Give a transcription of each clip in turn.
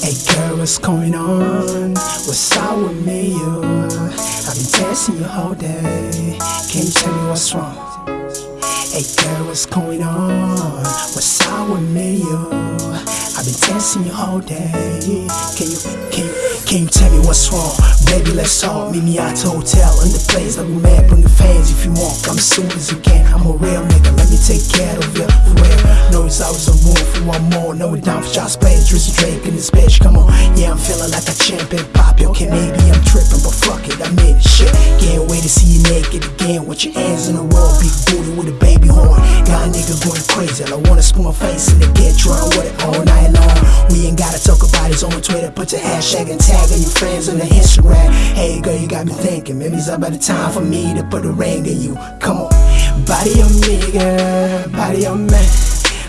Hey girl, what's going on? What's up with me, you? I've been testing you all day. Can you tell me what's wrong? Hey girl, what's going on? What's up with me, you? I've been testing you all day. Can you, can you, can you tell me what's wrong? Baby, let's talk. Meet me at the hotel in the place that we met. Bring the fans if you want. Come as soon as you can. I'm a real nigga. Let me take care of you for real. Know it's always a room for one more. We down shots, plays, Drizzy Drake in this bitch. Come on, yeah, I'm feeling like a champion. Pop, okay, maybe I'm tripping, but fuck it, I made it. Shit, can't wait to see you naked again with your hands in the wall. Big booty with a baby horn. Got a nigga going crazy. I wanna spoon my face and get drunk with it all night long. We ain't gotta talk about it on Twitter. Put your hashtag and tag of your friends on the Instagram. Hey girl, you got me thinking. Maybe it's about the time for me to put a ring in you. Come on, body me, girl, body on me.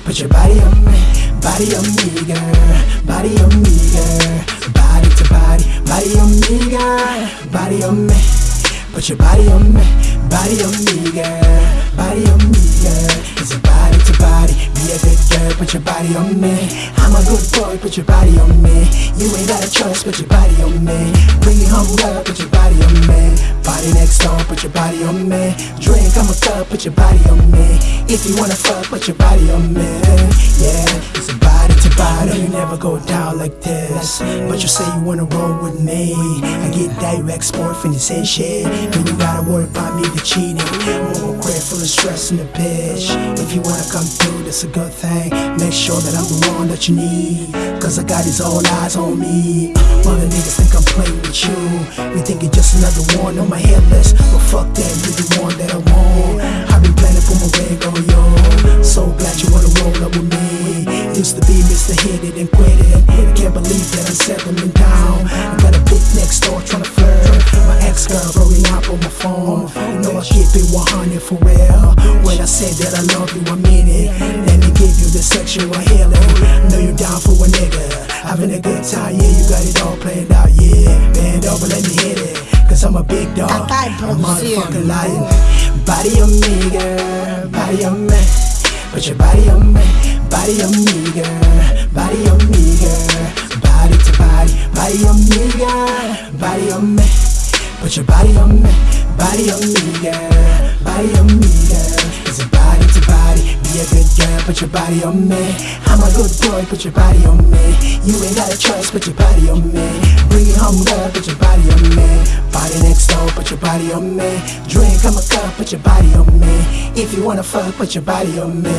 Put your body on me, body on me, girl, body on me, girl, body to body, body on me, girl, body on me. Put your body on me, body on me, girl, body on me, girl. It's a body to body, be a good girl, put your body on me. I'm a good boy, put your body on me. You ain't got a choice, put your body on me. Bring it home, girl, put your body on me. Body next door, put your body on me. Drink, I'm a cup, put your body on me. If you wanna fuck, put your body on me. Yeah, it's a body to body. You never go down like this, but you say you wanna roll with me. I get direct sport from this and shit. Then you gotta worry about me the cheating. Over full of stress in the bitch. If you wanna come through, that's a good thing. Make sure that I'm the one that you need. Cause I got these all eyes on me. Mother niggas think I'm playing with you. We think you're just another one on my hit list. But fuck that, you're the one that I want. I've been planning for my ring on yo. So glad you wanna roll up with me. Used to be Mr. Hit It and say that I love you, I mean it. Let me give you the sexual healing. Know you down for a nigga. Having a good time, yeah, you got it all planned out, yeah. Bend over, let me hit it. Cause I'm a big dog. I'm a motherfucking lion. Body on me, girl. Body on me. Put your body on me. Body on me, girl. Body on me, girl. Body to body. Body on me, girl. Body on me. Put your body on me. Body on me, girl. Body on me, Put your body on me. I'm a good boy. Put your body on me. You ain't got a choice. Put your body on me. Bring it home, girl. Put your body on me. Body next door. Put your body on me. Drink, I'm a cup. Put your body on me. If you wanna fuck, put your body on me.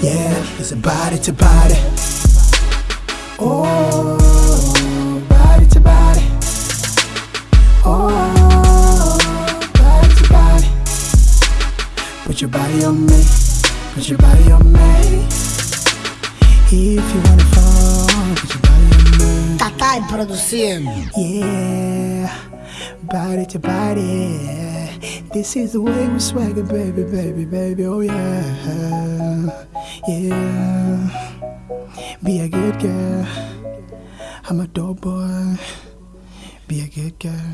Yeah, it's a body to body. Oh, body to body. Oh, body to body. Put your body on me. Put your body on me. If you wanna fuck, put your body on me. Produzieren. Yeah, body to body. This is the way we swagger, baby, baby, baby. Oh yeah, yeah. Be a good girl. I'm a dope boy. Be a good girl.